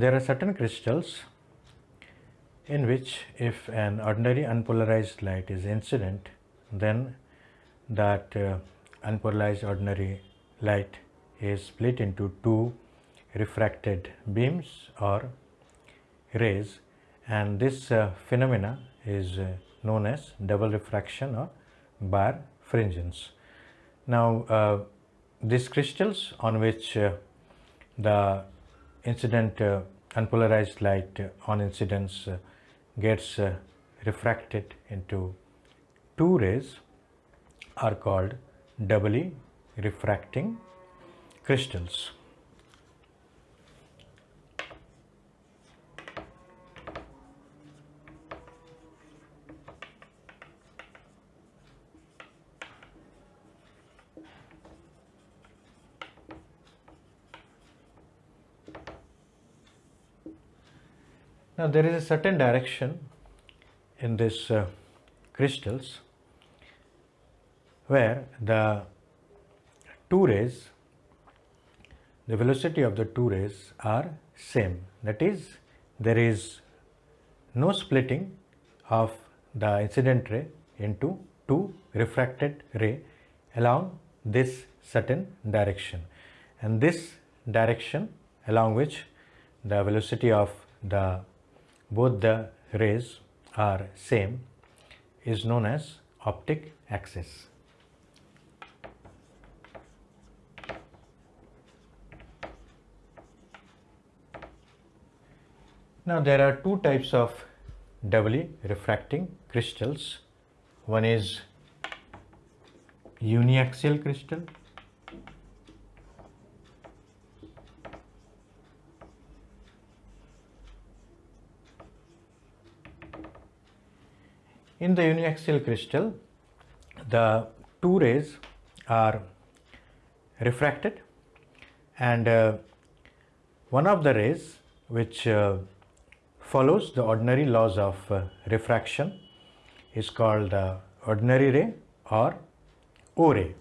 there are certain crystals in which if an ordinary unpolarized light is incident then that uh, unpolarized ordinary light is split into two refracted beams or rays and this uh, phenomena is uh, known as double refraction or birefringence. Now uh, these crystals on which uh, the incident uh, unpolarized light on incidence uh, gets uh, refracted into two rays are called doubly refracting crystals. Now there is a certain direction in this uh, crystals where the two rays the velocity of the two rays are same. That is there is no splitting of the incident ray into two refracted ray along this certain direction. And this direction along which the velocity of the both the rays are same is known as optic axis. Now there are two types of doubly refracting crystals. One is uniaxial crystal In the uniaxial crystal, the two rays are refracted and uh, one of the rays which uh, follows the ordinary laws of uh, refraction is called the ordinary ray or O ray.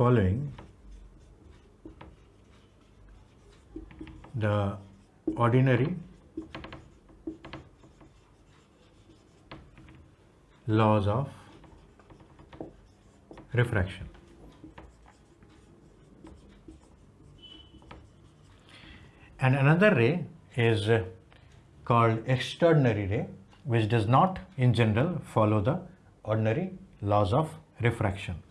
Following the ordinary laws of refraction. And another ray is called extraordinary ray which does not in general follow the ordinary laws of refraction.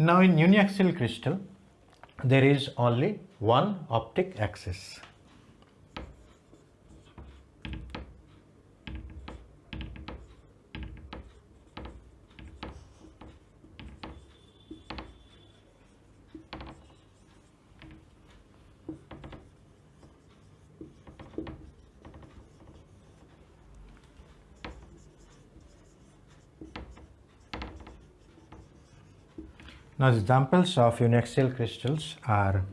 Now in uniaxial crystal, there is only one optic axis. Now examples of uniaxial crystals are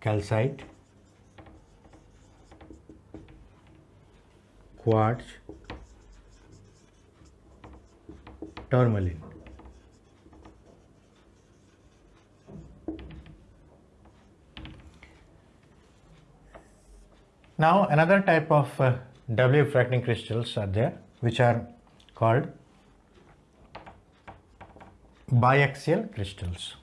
calcite, quartz, tourmaline. Now another type of uh, doubly refracting crystals are there which are called biaxial crystals.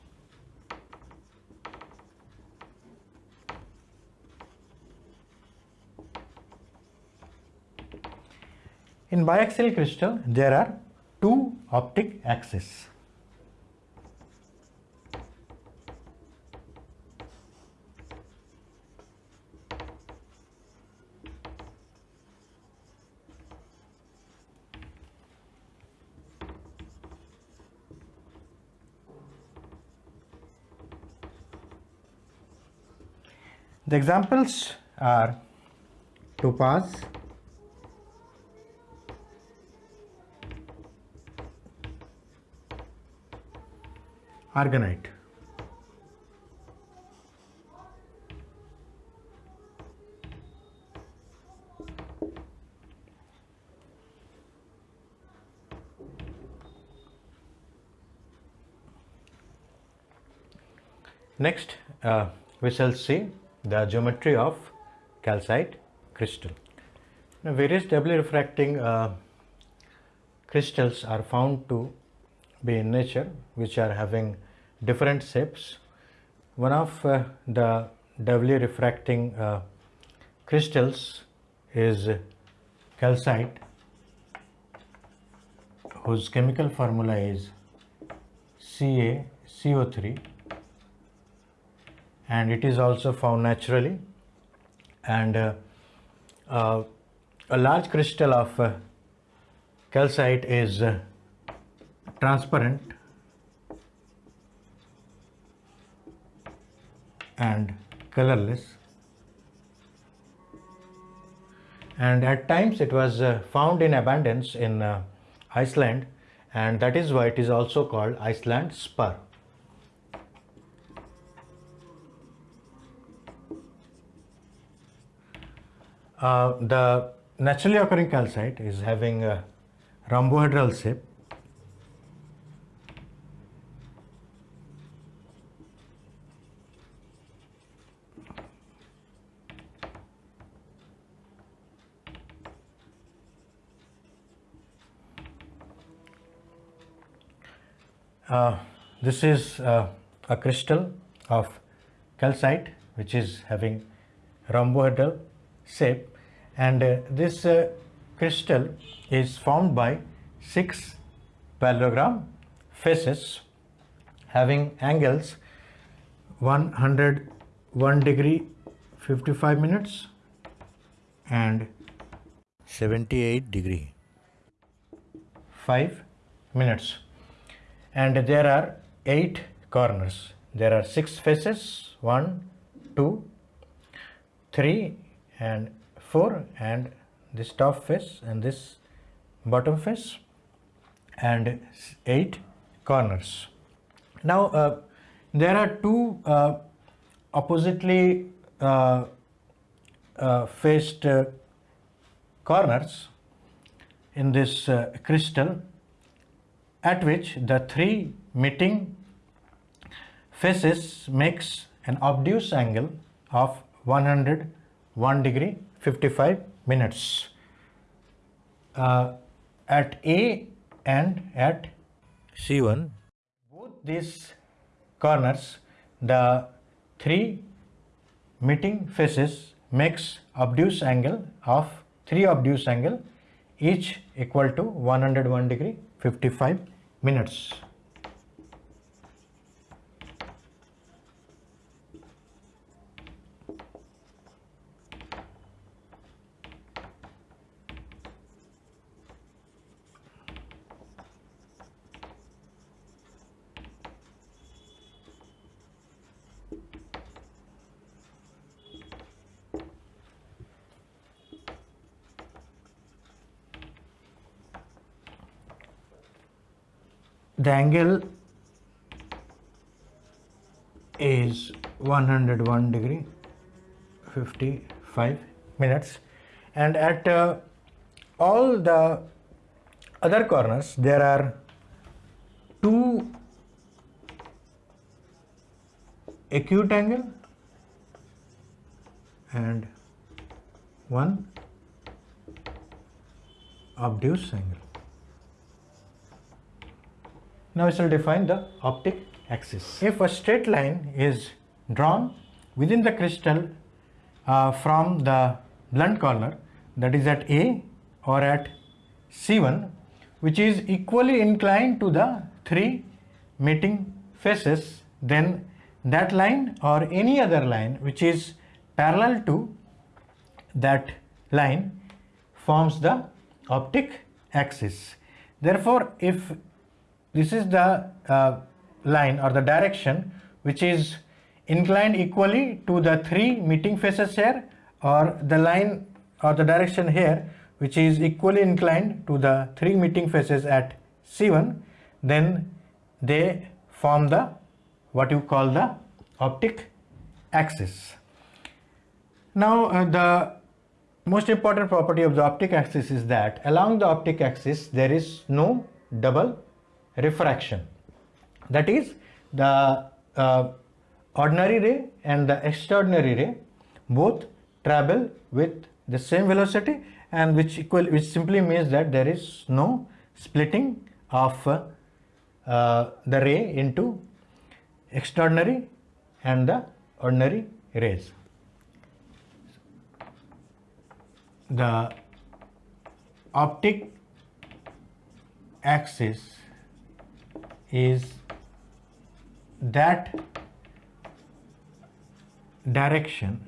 In biaxial crystal there are two optic axes. The examples are topaz, aragonite. Next, uh, we shall see the geometry of calcite crystal. Now, various doubly refracting uh, crystals are found to be in nature which are having different shapes. One of uh, the doubly refracting uh, crystals is calcite whose chemical formula is CaCO3 and it is also found naturally. And uh, uh, a large crystal of uh, calcite is uh, transparent. And colorless. And at times it was uh, found in abundance in uh, Iceland. And that is why it is also called Iceland spar. Uh, the naturally occurring calcite is having a rhombohedral shape. Uh, this is uh, a crystal of calcite which is having rhombohedral shape and uh, this uh, crystal is formed by six parallelogram faces having angles 101 degree 55 minutes and 78 degree 5 minutes. And there are eight corners. There are six faces one two three and four and this top face and this bottom face and eight corners. Now uh, there are two uh, oppositely uh, uh faced uh, corners in this uh, crystal at which the three meeting faces makes an obtuse angle of 101 degree 55 minutes uh, at A and at C1 both these corners the three meeting faces makes obtuse angle of three obtuse angle each equal to 101 degree 55 minutes. Angle is 101 degree 55 minutes. And at uh, all the other corners there are two acute angle and one obtuse angle now we shall define the optic axis. If a straight line is drawn within the crystal uh, from the blunt corner that is at A or at C1 which is equally inclined to the three meeting faces then that line or any other line which is parallel to that line forms the optic axis. Therefore, if this is the uh, line or the direction which is inclined equally to the three meeting faces here or the line or the direction here which is equally inclined to the three meeting faces at C1 then they form the what you call the optic axis. Now uh, the most important property of the optic axis is that along the optic axis there is no double refraction. That is the uh, ordinary ray and the extraordinary ray both travel with the same velocity and which equal which simply means that there is no splitting of uh, uh, the ray into extraordinary and the ordinary rays. The optic axis is that direction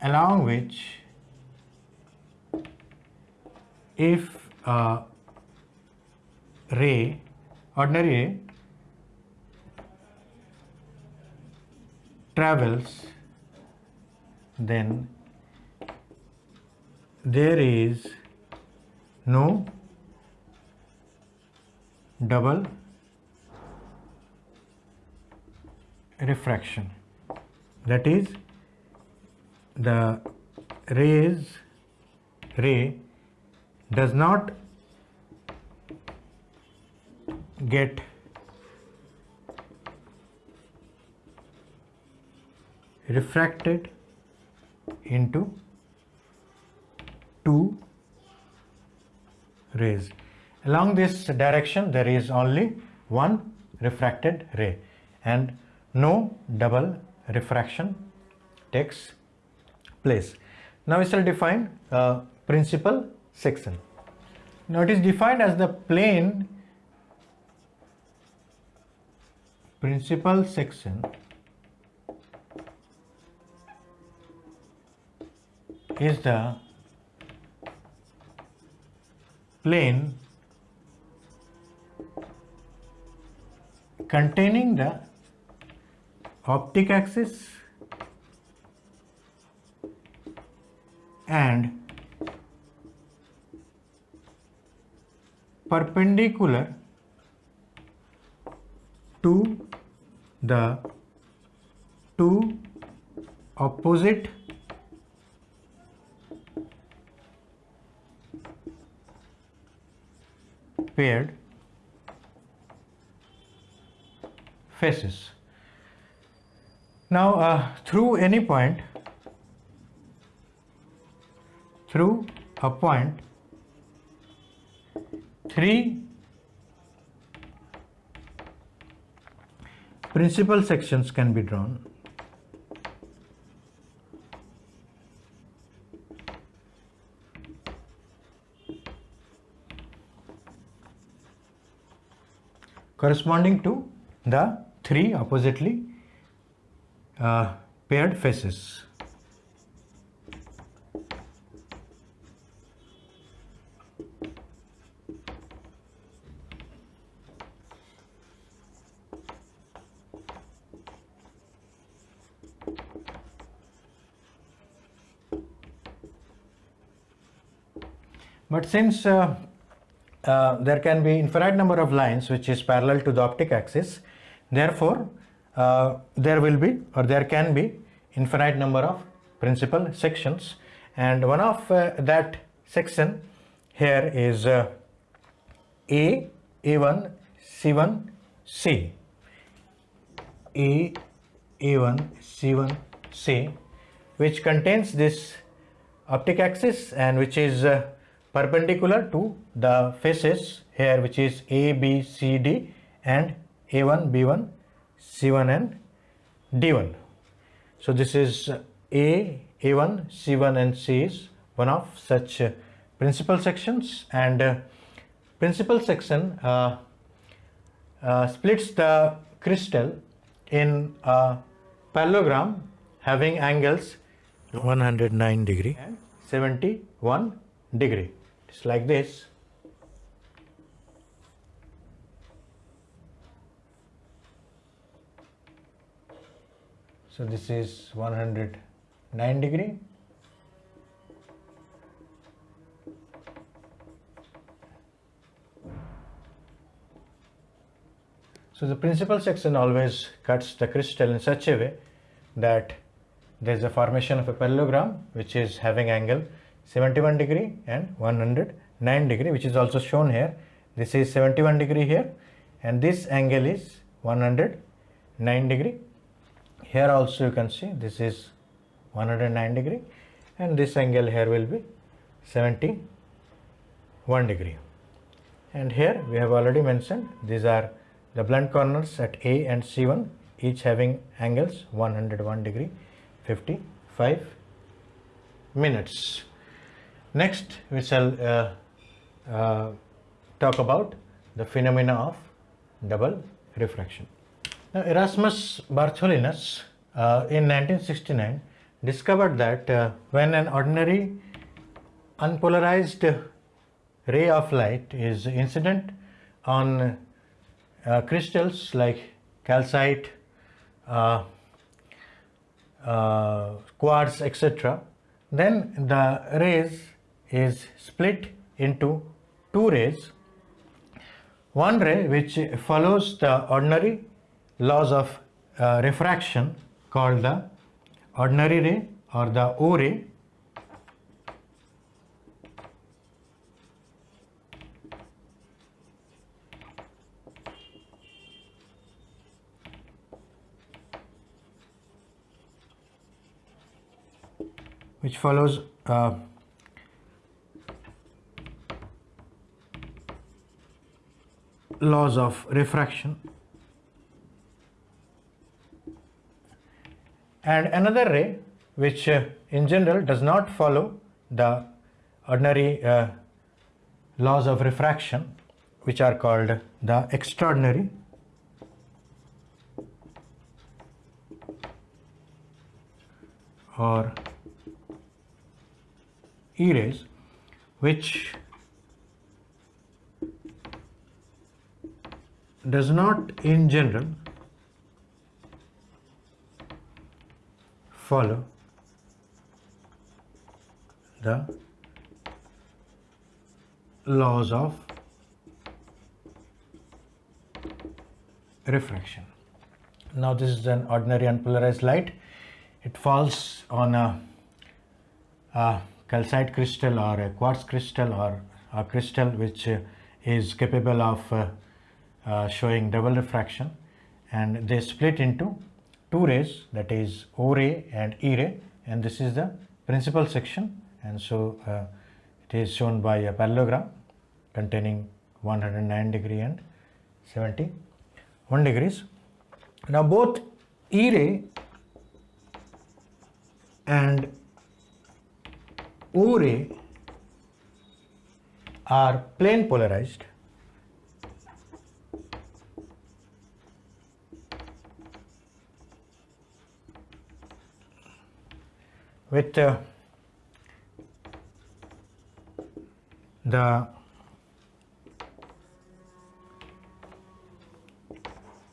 along which if a ray, ordinary ray, travels, then there is no double refraction that is the rays ray does not get refracted into two rays. Along this direction there is only one refracted ray and no double refraction takes place. Now we shall define a uh, principal section. Now it is defined as the plane principal section is the plane containing the optic axis and perpendicular to the two opposite paired faces. Now uh, through any point, through a point, three principal sections can be drawn. corresponding to the three oppositely uh, paired faces. But since uh, uh, there can be infinite number of lines which is parallel to the optic axis, therefore uh, there will be or there can be infinite number of principal sections and one of uh, that section here is uh, A, A1, C1, C. A, A1, C1, C which contains this optic axis and which is uh, perpendicular to the faces here which is A, B, C, D and A1, B1, C1 and D1. So this is A, A1, C1 and C is one of such uh, principal sections and uh, principal section uh, uh, splits the crystal in a parallelogram having angles 109 degree and 71 degree. It's like this. So this is 109 degree So the principal section always cuts the crystal in such a way that there is a formation of a parallelogram which is having angle 71 degree and 109 degree which is also shown here. This is 71 degree here and this angle is 109 degree. Here also you can see this is 109 degree and this angle here will be 71 degree. And here we have already mentioned these are the blunt corners at A and C1 each having angles 101 degree 55 minutes. Next we shall uh, uh, talk about the phenomena of double refraction. Now Erasmus Bartholinus uh, in 1969 discovered that uh, when an ordinary unpolarized ray of light is incident on uh, crystals like calcite, uh, uh, quartz, etc., then the rays is split into two rays. One ray which follows the ordinary laws of uh, refraction called the ordinary ray or the O ray. Which follows uh, laws of refraction and another ray which uh, in general does not follow the ordinary uh, laws of refraction which are called the extraordinary. Or E rays which does not in general follow the laws of refraction. Now this is an ordinary unpolarized light. It falls on a, a calcite crystal or a quartz crystal or a crystal which is capable of uh, uh, showing double refraction and they split into two rays that is O ray and E ray and this is the principal section and so uh, it is shown by a parallelogram containing 109 degree and 71 degrees. Now both E ray and O ray are plane polarized with uh, the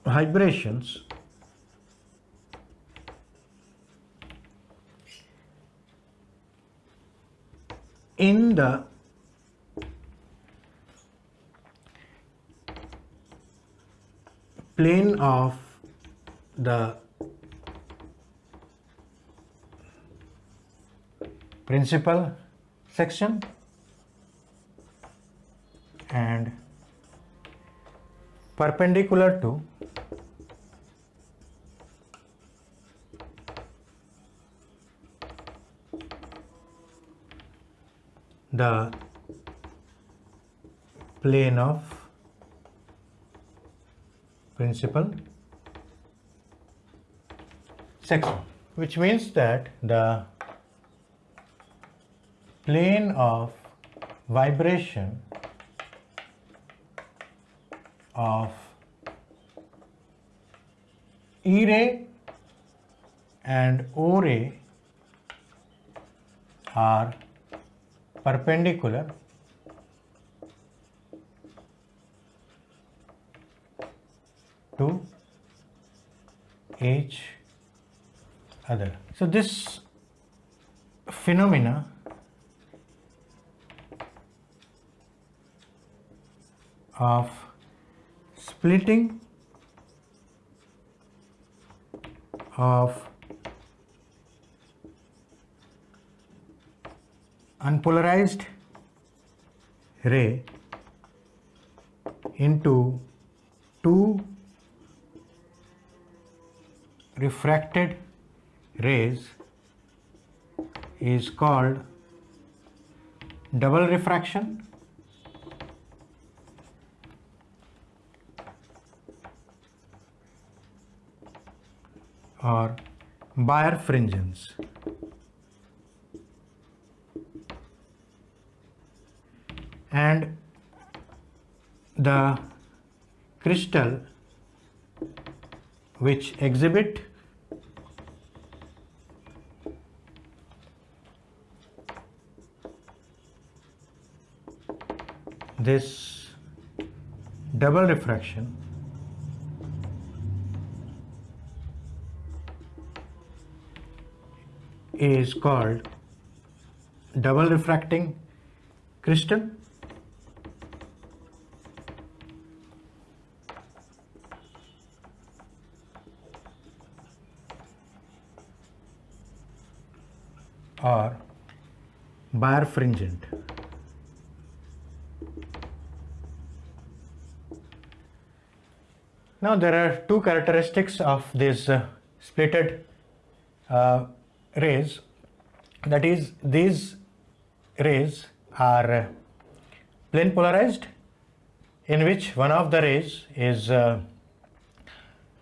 vibrations in the plane of the principal section and perpendicular to the plane of principal section which means that the plane of vibration of E ray and O ray are perpendicular to each other. So this phenomena of splitting of unpolarized ray into two refracted rays is called double refraction or Bayer birefringence. And the crystal which exhibit this double refraction is called double refracting crystal or birefringent. Now there are two characteristics of these uh, splitted uh, rays that is these rays are uh, plane polarized in which one of the rays is uh,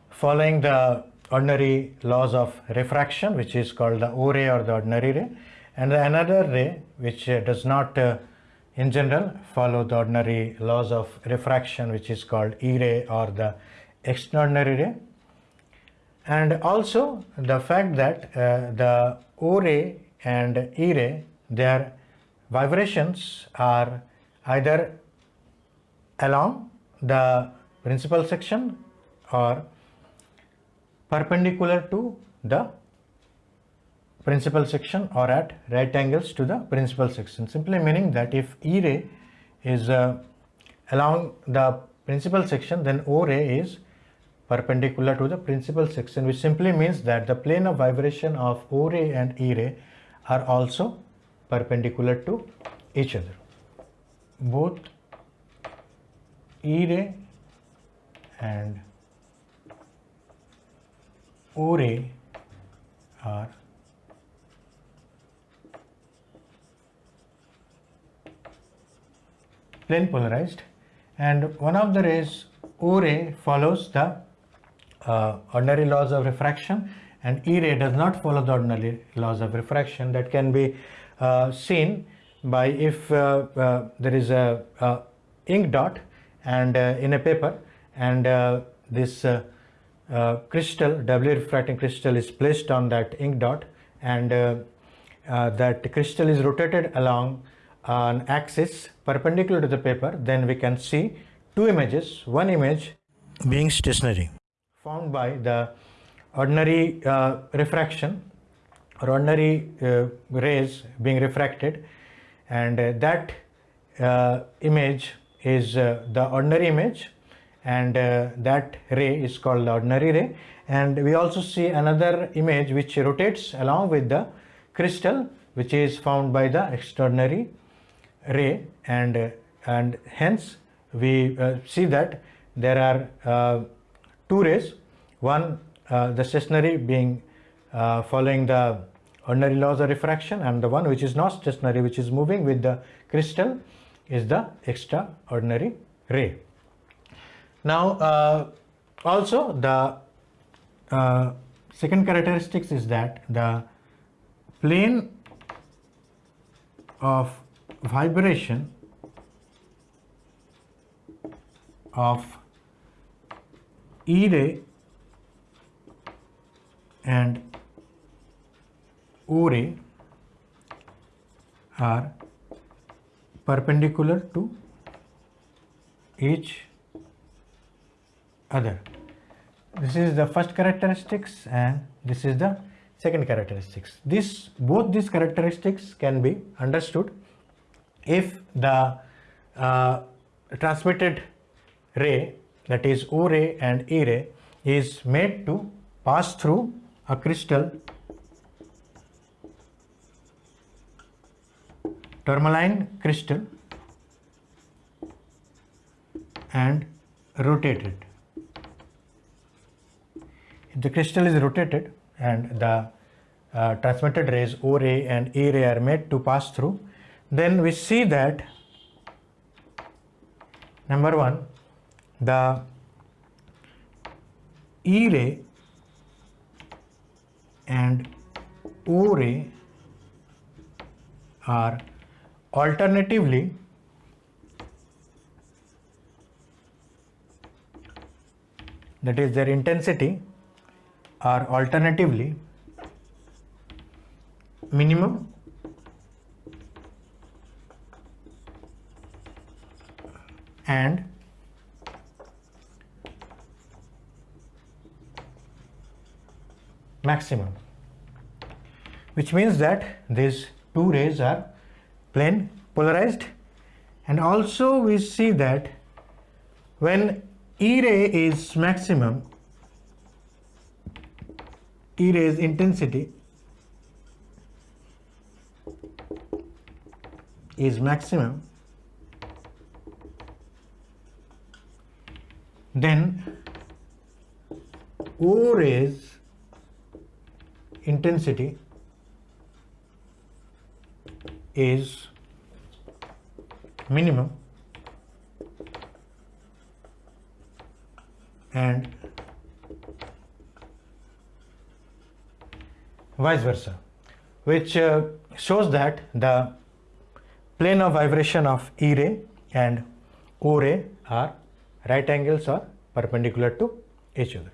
following the ordinary laws of refraction which is called the O ray or the ordinary ray and another ray which uh, does not uh, in general follow the ordinary laws of refraction which is called E ray or the extraordinary ray and also the fact that uh, the O ray and E ray their vibrations are either along the principal section or perpendicular to the principal section or at right angles to the principal section. Simply meaning that if E ray is uh, along the principal section then O ray is perpendicular to the principal section which simply means that the plane of vibration of O ray and E ray are also perpendicular to each other. Both E ray and O ray are plane polarized and one of the rays O ray follows the uh, ordinary laws of refraction and E ray does not follow the ordinary laws of refraction. That can be uh, seen by if uh, uh there is a, a, ink dot and uh, in a paper and uh, this crystal doubly refracting crystal is placed on that ink dot and that crystal is rotated along an axis perpendicular to the paper. Then we can see two images one image being stationary found by the ordinary uh, refraction or ordinary uh, rays being refracted. And uh, that uh, image is uh, the ordinary image. And uh, that ray is called the ordinary ray. And we also see another image which rotates along with the crystal which is found by the extraordinary ray. And and hence we see that there are two rays, one uh, the stationary being uh, following the ordinary laws of refraction and the one which is not stationary which is moving with the crystal is the extraordinary ray. Now uh, also the uh, second characteristics is that the plane of vibration of E ray and O ray are perpendicular to each other. This is the first characteristics and this is the second characteristics. This both these characteristics can be understood if the uh, transmitted ray that is O ray and E ray is made to pass through a crystal tourmaline crystal and rotated. If the crystal is rotated and the uh, transmitted rays O ray and E ray are made to pass through, then we see that number one, the E ray and O ray are alternatively that is their intensity are alternatively minimum and maximum. Which means that these two rays are plane polarized. And also we see that when E ray is maximum E ray's intensity is maximum then O rays intensity is minimum and vice versa which uh, shows that the plane of vibration of E ray and O ray are right angles or perpendicular to each other.